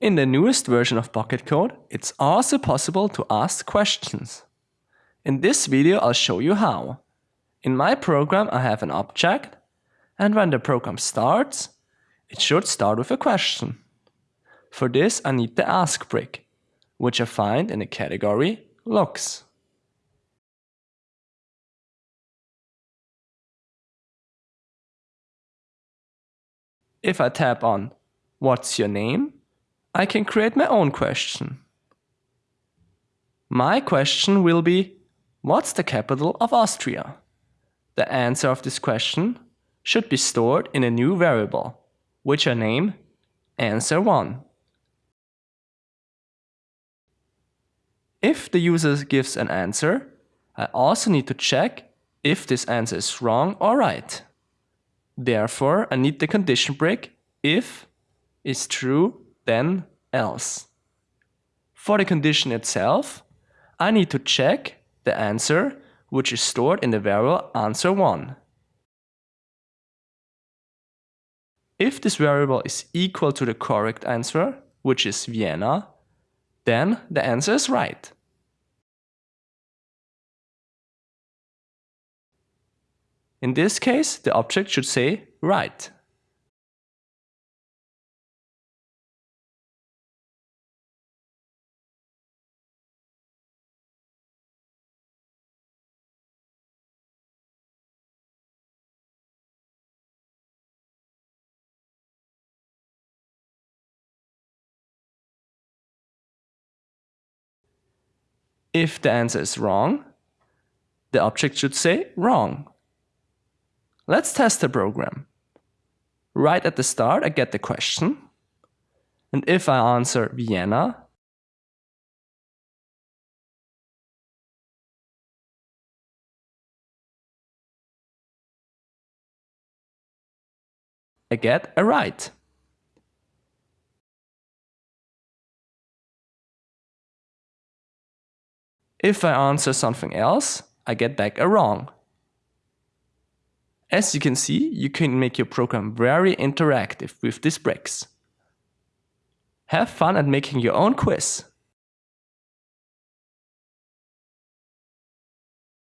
In the newest version of Pocket Code, it's also possible to ask questions. In this video I'll show you how. In my program I have an object and when the program starts, it should start with a question. For this I need the ask brick, which I find in the category looks. If I tap on What's your name? I can create my own question. My question will be What's the capital of Austria? The answer of this question should be stored in a new variable, which I name answer1. If the user gives an answer, I also need to check if this answer is wrong or right. Therefore, I need the condition brick if is true, then else. For the condition itself, I need to check the answer which is stored in the variable answer1. If this variable is equal to the correct answer, which is Vienna, then the answer is right. In this case, the object should say right. If the answer is wrong, the object should say wrong. Let's test the program. Right at the start, I get the question. And if I answer Vienna, I get a right. If I answer something else, I get back a wrong. As you can see, you can make your program very interactive with these bricks. Have fun at making your own quiz.